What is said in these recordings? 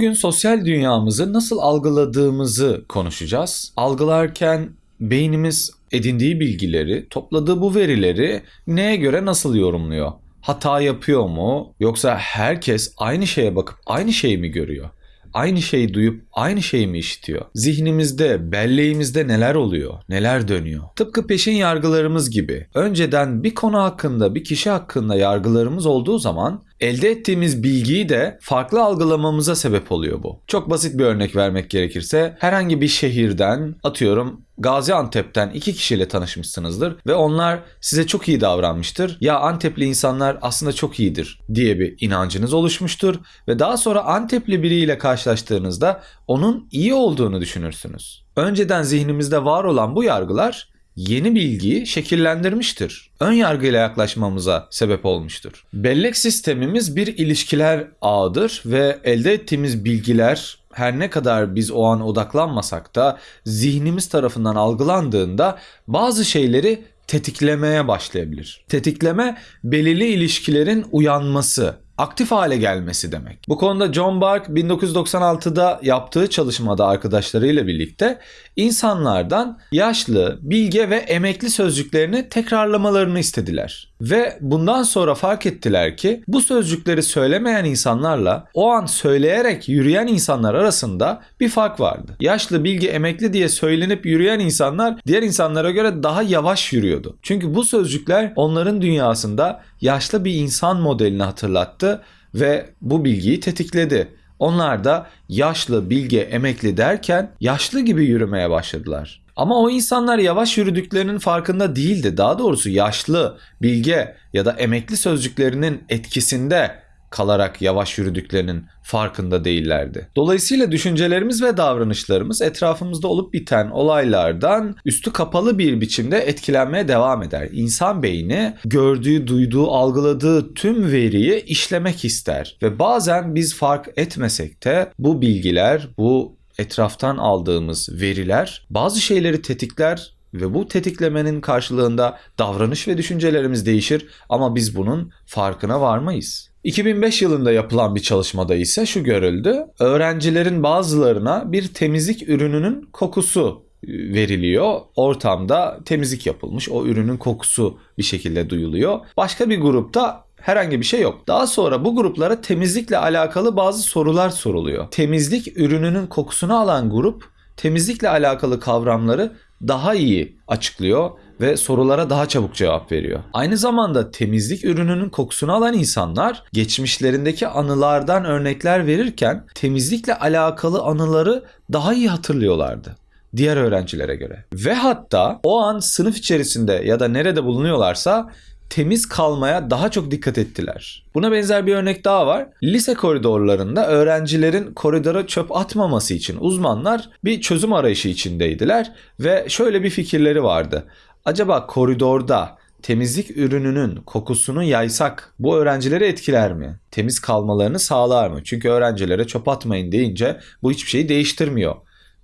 Bugün sosyal dünyamızı nasıl algıladığımızı konuşacağız. Algılarken beynimiz edindiği bilgileri, topladığı bu verileri neye göre nasıl yorumluyor? Hata yapıyor mu? Yoksa herkes aynı şeye bakıp aynı şeyi mi görüyor? Aynı şeyi duyup aynı şeyi mi işitiyor? Zihnimizde, belleğimizde neler oluyor? Neler dönüyor? Tıpkı peşin yargılarımız gibi. Önceden bir konu hakkında, bir kişi hakkında yargılarımız olduğu zaman elde ettiğimiz bilgiyi de farklı algılamamıza sebep oluyor bu. Çok basit bir örnek vermek gerekirse herhangi bir şehirden atıyorum Gaziantep'ten iki kişiyle tanışmışsınızdır ve onlar size çok iyi davranmıştır. Ya Antepli insanlar aslında çok iyidir diye bir inancınız oluşmuştur ve daha sonra Antepli biriyle karşılaştığınızda onun iyi olduğunu düşünürsünüz. Önceden zihnimizde var olan bu yargılar yeni bilgiyi şekillendirmiştir. Ön yargıyla yaklaşmamıza sebep olmuştur. Bellek sistemimiz bir ilişkiler ağıdır ve elde ettiğimiz bilgiler her ne kadar biz o an odaklanmasak da zihnimiz tarafından algılandığında bazı şeyleri tetiklemeye başlayabilir. Tetikleme belirli ilişkilerin uyanması, aktif hale gelmesi demek. Bu konuda John Bark 1996'da yaptığı çalışmada arkadaşlarıyla birlikte insanlardan yaşlı, bilge ve emekli sözcüklerini tekrarlamalarını istediler. Ve bundan sonra fark ettiler ki bu sözcükleri söylemeyen insanlarla o an söyleyerek yürüyen insanlar arasında bir fark vardı. Yaşlı, bilgi, emekli diye söylenip yürüyen insanlar diğer insanlara göre daha yavaş yürüyordu. Çünkü bu sözcükler onların dünyasında yaşlı bir insan modelini hatırlattı ve bu bilgiyi tetikledi. Onlar da yaşlı, bilge, emekli derken yaşlı gibi yürümeye başladılar. Ama o insanlar yavaş yürüdüklerinin farkında değildi. Daha doğrusu yaşlı, bilge ya da emekli sözcüklerinin etkisinde kalarak yavaş yürüdüklerinin farkında değillerdi. Dolayısıyla düşüncelerimiz ve davranışlarımız etrafımızda olup biten olaylardan üstü kapalı bir biçimde etkilenmeye devam eder. İnsan beyni gördüğü, duyduğu, algıladığı tüm veriyi işlemek ister ve bazen biz fark etmesek de bu bilgiler, bu etraftan aldığımız veriler bazı şeyleri tetikler ve bu tetiklemenin karşılığında davranış ve düşüncelerimiz değişir ama biz bunun farkına varmayız. 2005 yılında yapılan bir çalışmada ise şu görüldü. Öğrencilerin bazılarına bir temizlik ürününün kokusu veriliyor. Ortamda temizlik yapılmış. O ürünün kokusu bir şekilde duyuluyor. Başka bir grupta herhangi bir şey yok. Daha sonra bu gruplara temizlikle alakalı bazı sorular soruluyor. Temizlik ürününün kokusunu alan grup temizlikle alakalı kavramları daha iyi açıklıyor ve sorulara daha çabuk cevap veriyor. Aynı zamanda temizlik ürününün kokusunu alan insanlar geçmişlerindeki anılardan örnekler verirken temizlikle alakalı anıları daha iyi hatırlıyorlardı diğer öğrencilere göre. Ve hatta o an sınıf içerisinde ya da nerede bulunuyorlarsa temiz kalmaya daha çok dikkat ettiler. Buna benzer bir örnek daha var. Lise koridorlarında öğrencilerin koridora çöp atmaması için uzmanlar bir çözüm arayışı içindeydiler ve şöyle bir fikirleri vardı. Acaba koridorda temizlik ürününün kokusunu yaysak bu öğrencileri etkiler mi? Temiz kalmalarını sağlar mı? Çünkü öğrencilere çöp atmayın deyince bu hiçbir şeyi değiştirmiyor.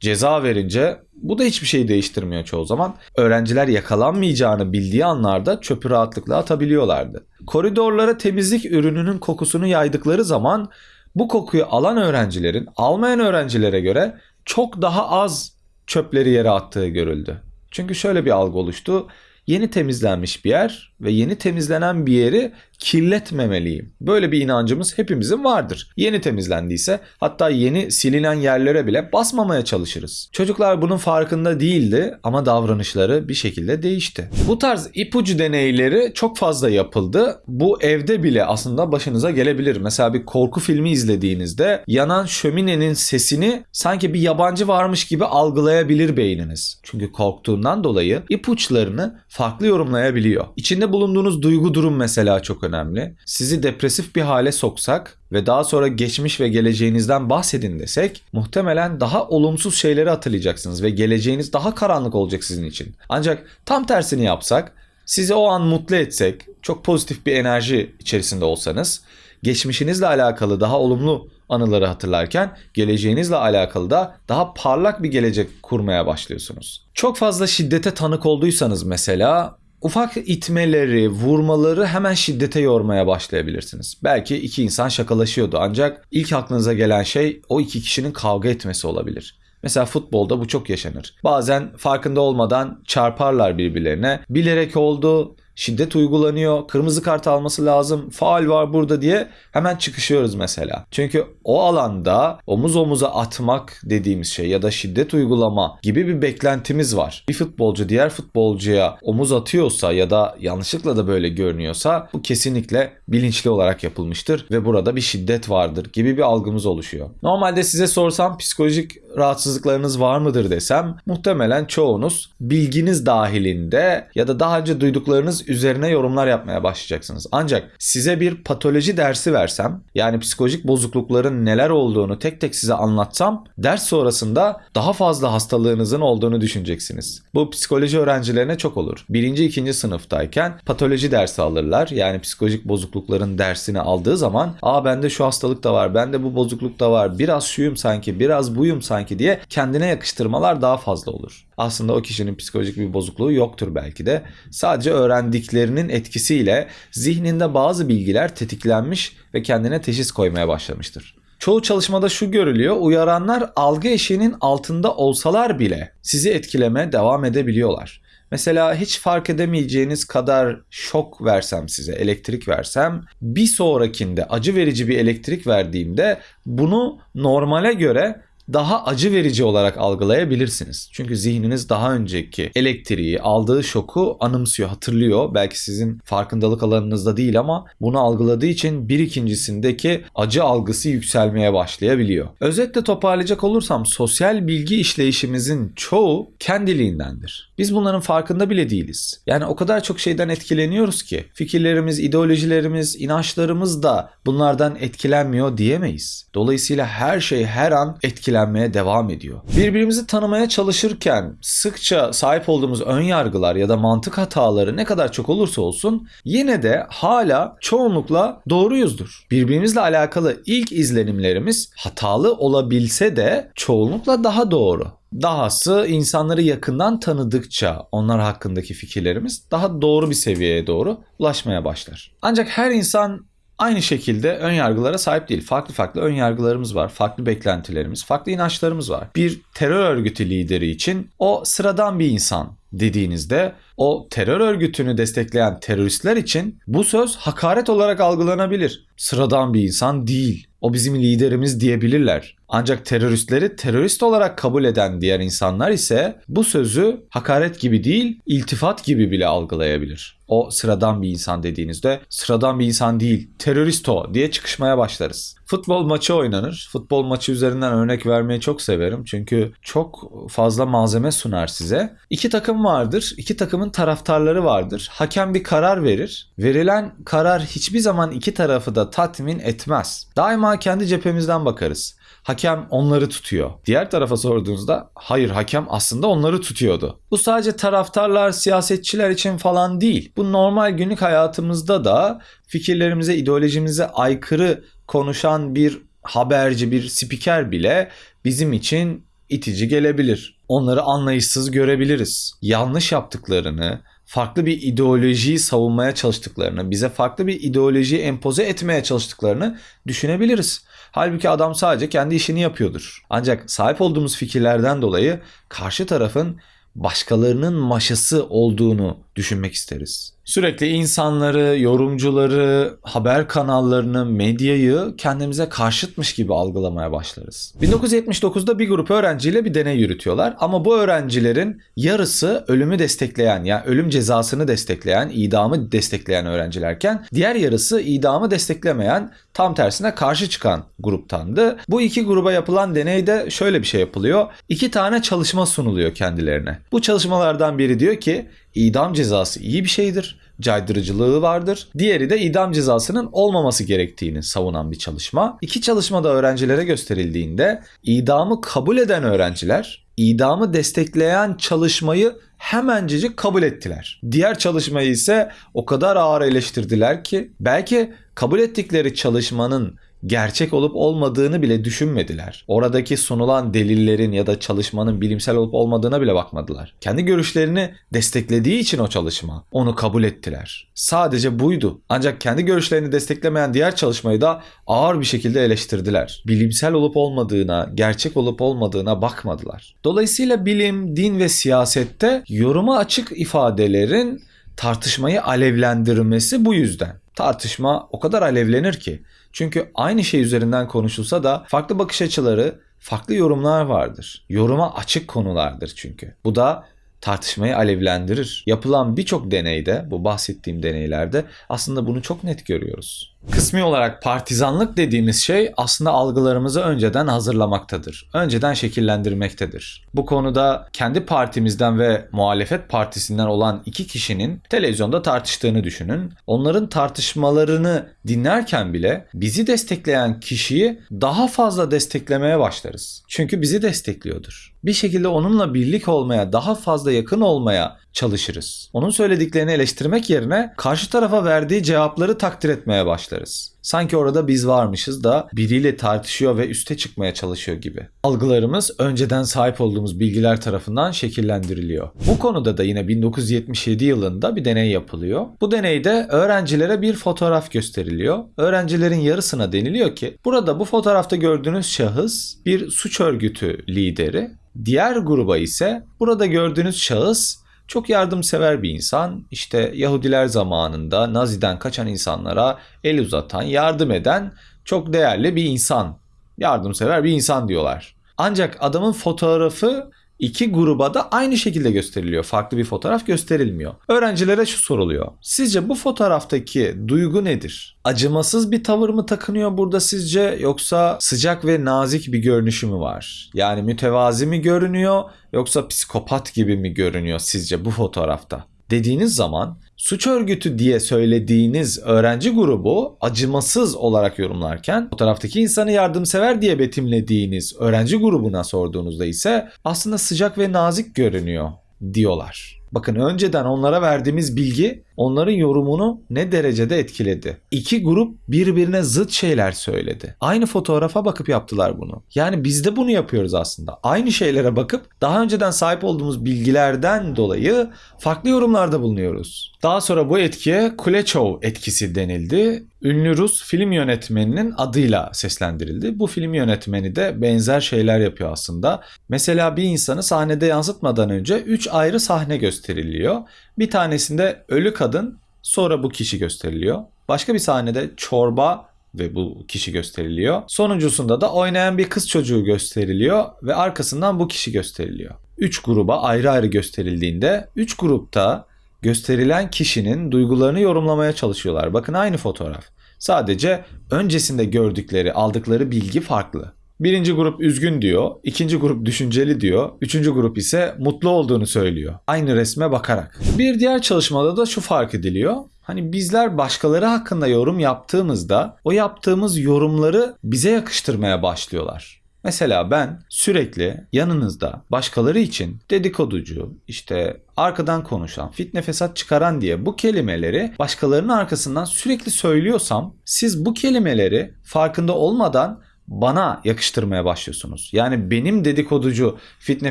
Ceza verince bu da hiçbir şey değiştirmiyor çoğu zaman. Öğrenciler yakalanmayacağını bildiği anlarda çöpü rahatlıkla atabiliyorlardı. Koridorlara temizlik ürününün kokusunu yaydıkları zaman bu kokuyu alan öğrencilerin almayan öğrencilere göre çok daha az çöpleri yere attığı görüldü. Çünkü şöyle bir algı oluştu. Yeni temizlenmiş bir yer ve yeni temizlenen bir yeri kirletmemeliyim. Böyle bir inancımız hepimizin vardır. Yeni temizlendiyse hatta yeni silinen yerlere bile basmamaya çalışırız. Çocuklar bunun farkında değildi ama davranışları bir şekilde değişti. Bu tarz ipucu deneyleri çok fazla yapıldı. Bu evde bile aslında başınıza gelebilir. Mesela bir korku filmi izlediğinizde yanan şöminenin sesini sanki bir yabancı varmış gibi algılayabilir beyniniz. Çünkü korktuğundan dolayı ipuçlarını farklı yorumlayabiliyor. İçinde bulunduğunuz duygu durum mesela çok önemli. Sizi depresif bir hale soksak ve daha sonra geçmiş ve geleceğinizden bahsedin desek muhtemelen daha olumsuz şeyleri hatırlayacaksınız ve geleceğiniz daha karanlık olacak sizin için. Ancak tam tersini yapsak sizi o an mutlu etsek, çok pozitif bir enerji içerisinde olsanız, geçmişinizle alakalı daha olumlu anıları hatırlarken geleceğinizle alakalı da daha parlak bir gelecek kurmaya başlıyorsunuz. Çok fazla şiddete tanık olduysanız mesela ufak itmeleri, vurmaları hemen şiddete yormaya başlayabilirsiniz. Belki iki insan şakalaşıyordu ancak ilk aklınıza gelen şey o iki kişinin kavga etmesi olabilir. Mesela futbolda bu çok yaşanır. Bazen farkında olmadan çarparlar birbirlerine. Bilerek oldu, şiddet uygulanıyor, kırmızı kart alması lazım, faal var burada diye hemen çıkışıyoruz mesela. Çünkü o alanda omuz omuza atmak dediğimiz şey ya da şiddet uygulama gibi bir beklentimiz var. Bir futbolcu diğer futbolcuya omuz atıyorsa ya da yanlışlıkla da böyle görünüyorsa bu kesinlikle bilinçli olarak yapılmıştır ve burada bir şiddet vardır gibi bir algımız oluşuyor. Normalde size sorsam psikolojik rahatsızlıklarınız var mıdır desem muhtemelen çoğunuz bilginiz dahilinde ya da daha önce duyduklarınız üzerine yorumlar yapmaya başlayacaksınız. Ancak size bir patoloji dersi versem yani psikolojik bozuklukların neler olduğunu tek tek size anlatsam ders sonrasında daha fazla hastalığınızın olduğunu düşüneceksiniz. Bu psikoloji öğrencilerine çok olur. Birinci, ikinci sınıftayken patoloji dersi alırlar. Yani psikolojik bozuklukların dersini aldığı zaman aa bende şu hastalık da var, bende bu bozukluk da var, biraz şuyum sanki, biraz buyum sanki diye kendine yakıştırmalar daha fazla olur. Aslında o kişinin psikolojik bir bozukluğu yoktur belki de. Sadece öğrendiklerinin etkisiyle zihninde bazı bilgiler tetiklenmiş ve kendine teşhis koymaya başlamıştır. Çoğu çalışmada şu görülüyor. Uyaranlar algı eşiğinin altında olsalar bile sizi etkilemeye devam edebiliyorlar. Mesela hiç fark edemeyeceğiniz kadar şok versem size, elektrik versem, bir sonrakinde acı verici bir elektrik verdiğimde bunu normale göre daha acı verici olarak algılayabilirsiniz. Çünkü zihniniz daha önceki elektriği, aldığı şoku anımsıyor, hatırlıyor. Belki sizin farkındalık alanınızda değil ama bunu algıladığı için bir ikincisindeki acı algısı yükselmeye başlayabiliyor. Özetle toparlayacak olursam sosyal bilgi işleyişimizin çoğu kendiliğindendir. Biz bunların farkında bile değiliz. Yani o kadar çok şeyden etkileniyoruz ki fikirlerimiz, ideolojilerimiz, inançlarımız da bunlardan etkilenmiyor diyemeyiz. Dolayısıyla her şey her an etkilenmeye devam ediyor. Birbirimizi tanımaya çalışırken sıkça sahip olduğumuz ön yargılar ya da mantık hataları ne kadar çok olursa olsun yine de hala çoğunlukla doğruyuzdur. Birbirimizle alakalı ilk izlenimlerimiz hatalı olabilse de çoğunlukla daha doğru. Dahası insanları yakından tanıdıkça onlar hakkındaki fikirlerimiz daha doğru bir seviyeye doğru ulaşmaya başlar. Ancak her insan aynı şekilde ön yargılara sahip değil. Farklı farklı ön yargılarımız var, farklı beklentilerimiz, farklı inançlarımız var. Bir terör örgütü lideri için o sıradan bir insan dediğinizde o terör örgütünü destekleyen teröristler için bu söz hakaret olarak algılanabilir. Sıradan bir insan değil. O bizim liderimiz diyebilirler. Ancak teröristleri terörist olarak kabul eden diğer insanlar ise bu sözü hakaret gibi değil, iltifat gibi bile algılayabilir. O sıradan bir insan dediğinizde sıradan bir insan değil, terörist o diye çıkışmaya başlarız. Futbol maçı oynanır. Futbol maçı üzerinden örnek vermeyi çok severim. Çünkü çok fazla malzeme sunar size. İki takım vardır. İki takımın taraftarları vardır. Hakem bir karar verir. Verilen karar hiçbir zaman iki tarafı da tatmin etmez. Daima kendi cephemizden bakarız hakem onları tutuyor. Diğer tarafa sorduğunuzda hayır hakem aslında onları tutuyordu. Bu sadece taraftarlar, siyasetçiler için falan değil. Bu normal günlük hayatımızda da fikirlerimize, ideolojimize aykırı konuşan bir haberci, bir spiker bile bizim için itici gelebilir. Onları anlayışsız görebiliriz. Yanlış yaptıklarını, farklı bir ideolojiyi savunmaya çalıştıklarını, bize farklı bir ideolojiyi empoze etmeye çalıştıklarını düşünebiliriz. Halbuki adam sadece kendi işini yapıyordur. Ancak sahip olduğumuz fikirlerden dolayı karşı tarafın başkalarının maşası olduğunu düşünmek isteriz. Sürekli insanları, yorumcuları, haber kanallarını, medyayı kendimize karşıtmış gibi algılamaya başlarız. 1979'da bir grup öğrenciyle bir deney yürütüyorlar ama bu öğrencilerin yarısı ölümü destekleyen yani ölüm cezasını destekleyen, idamı destekleyen öğrencilerken diğer yarısı idamı desteklemeyen, tam tersine karşı çıkan gruptandı. Bu iki gruba yapılan deneyde şöyle bir şey yapılıyor. İki tane çalışma sunuluyor kendilerine. Bu çalışmalardan biri diyor ki idam cezası iyi bir şeydir. Caydırıcılığı vardır. Diğeri de idam cezasının olmaması gerektiğini savunan bir çalışma. İki çalışmada öğrencilere gösterildiğinde idamı kabul eden öğrenciler idamı destekleyen çalışmayı hemencecik kabul ettiler. Diğer çalışmayı ise o kadar ağır eleştirdiler ki belki kabul ettikleri çalışmanın gerçek olup olmadığını bile düşünmediler. Oradaki sunulan delillerin ya da çalışmanın bilimsel olup olmadığına bile bakmadılar. Kendi görüşlerini desteklediği için o çalışma onu kabul ettiler. Sadece buydu. Ancak kendi görüşlerini desteklemeyen diğer çalışmayı da ağır bir şekilde eleştirdiler. Bilimsel olup olmadığına, gerçek olup olmadığına bakmadılar. Dolayısıyla bilim, din ve siyasette yoruma açık ifadelerin tartışmayı alevlendirmesi bu yüzden. Tartışma o kadar alevlenir ki. Çünkü aynı şey üzerinden konuşulsa da farklı bakış açıları, farklı yorumlar vardır. Yoruma açık konulardır çünkü. Bu da tartışmayı alevlendirir. Yapılan birçok deneyde, bu bahsettiğim deneylerde aslında bunu çok net görüyoruz. Kısmi olarak partizanlık dediğimiz şey aslında algılarımızı önceden hazırlamaktadır. Önceden şekillendirmektedir. Bu konuda kendi partimizden ve muhalefet partisinden olan iki kişinin televizyonda tartıştığını düşünün. Onların tartışmalarını dinlerken bile bizi destekleyen kişiyi daha fazla desteklemeye başlarız. Çünkü bizi destekliyordur. Bir şekilde onunla birlik olmaya, daha fazla yakın olmaya çalışırız. Onun söylediklerini eleştirmek yerine karşı tarafa verdiği cevapları takdir etmeye başlarız. Sanki orada biz varmışız da biriyle tartışıyor ve üste çıkmaya çalışıyor gibi. Algılarımız önceden sahip olduğumuz bilgiler tarafından şekillendiriliyor. Bu konuda da yine 1977 yılında bir deney yapılıyor. Bu deneyde öğrencilere bir fotoğraf gösteriliyor. Öğrencilerin yarısına deniliyor ki burada bu fotoğrafta gördüğünüz şahıs bir suç örgütü lideri. Diğer gruba ise burada gördüğünüz şahıs çok yardımsever bir insan. İşte Yahudiler zamanında Nazi'den kaçan insanlara el uzatan, yardım eden çok değerli bir insan. Yardımsever bir insan diyorlar. Ancak adamın fotoğrafı iki gruba da aynı şekilde gösteriliyor. Farklı bir fotoğraf gösterilmiyor. Öğrencilere şu soruluyor. Sizce bu fotoğraftaki duygu nedir? Acımasız bir tavır mı takınıyor burada sizce yoksa sıcak ve nazik bir görünüşü mü var? Yani mütevazi mi görünüyor yoksa psikopat gibi mi görünüyor sizce bu fotoğrafta? Dediğiniz zaman suç örgütü diye söylediğiniz öğrenci grubu acımasız olarak yorumlarken fotoğraftaki insanı yardımsever diye betimlediğiniz öğrenci grubuna sorduğunuzda ise aslında sıcak ve nazik görünüyor diyorlar. Bakın önceden onlara verdiğimiz bilgi onların yorumunu ne derecede etkiledi. İki grup birbirine zıt şeyler söyledi. Aynı fotoğrafa bakıp yaptılar bunu. Yani biz de bunu yapıyoruz aslında. Aynı şeylere bakıp daha önceden sahip olduğumuz bilgilerden dolayı farklı yorumlarda bulunuyoruz. Daha sonra bu etkiye Kuleshov etkisi denildi. Ünlü Rus film yönetmeninin adıyla seslendirildi. Bu film yönetmeni de benzer şeyler yapıyor aslında. Mesela bir insanı sahnede yansıtmadan önce 3 ayrı sahne gösteriliyor. Bir tanesinde ölü kadın sonra bu kişi gösteriliyor. Başka bir sahnede çorba ve bu kişi gösteriliyor. Sonuncusunda da oynayan bir kız çocuğu gösteriliyor ve arkasından bu kişi gösteriliyor. 3 gruba ayrı ayrı gösterildiğinde 3 grupta gösterilen kişinin duygularını yorumlamaya çalışıyorlar. Bakın aynı fotoğraf. Sadece öncesinde gördükleri, aldıkları bilgi farklı. Birinci grup üzgün diyor, ikinci grup düşünceli diyor, üçüncü grup ise mutlu olduğunu söylüyor. Aynı resme bakarak. Bir diğer çalışmada da şu fark ediliyor. Hani bizler başkaları hakkında yorum yaptığımızda o yaptığımız yorumları bize yakıştırmaya başlıyorlar. Mesela ben sürekli yanınızda başkaları için dedikoducu, işte arkadan konuşan, fitne fesat çıkaran diye bu kelimeleri başkalarının arkasından sürekli söylüyorsam siz bu kelimeleri farkında olmadan bana yakıştırmaya başlıyorsunuz. Yani benim dedikoducu, fitne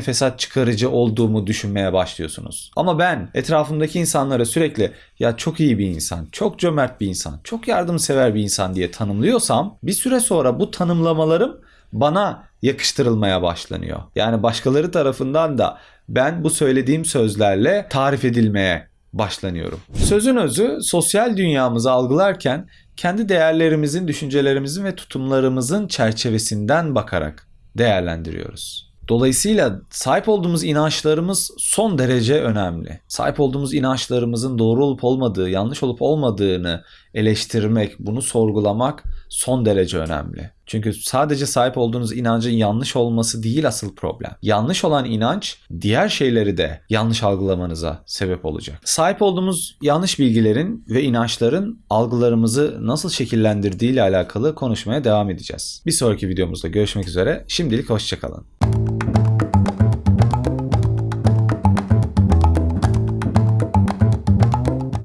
fesat çıkarıcı olduğumu düşünmeye başlıyorsunuz. Ama ben etrafımdaki insanlara sürekli ya çok iyi bir insan, çok cömert bir insan, çok yardımsever bir insan diye tanımlıyorsam bir süre sonra bu tanımlamalarım bana yakıştırılmaya başlanıyor. Yani başkaları tarafından da ben bu söylediğim sözlerle tarif edilmeye başlanıyorum. Sözün özü sosyal dünyamızı algılarken kendi değerlerimizin, düşüncelerimizin ve tutumlarımızın çerçevesinden bakarak değerlendiriyoruz. Dolayısıyla sahip olduğumuz inançlarımız son derece önemli. Sahip olduğumuz inançlarımızın doğru olup olmadığı, yanlış olup olmadığını eleştirmek, bunu sorgulamak son derece önemli. Çünkü sadece sahip olduğunuz inancın yanlış olması değil asıl problem. Yanlış olan inanç diğer şeyleri de yanlış algılamanıza sebep olacak. Sahip olduğumuz yanlış bilgilerin ve inançların algılarımızı nasıl şekillendirdiği ile alakalı konuşmaya devam edeceğiz. Bir sonraki videomuzda görüşmek üzere. Şimdilik hoşçakalın.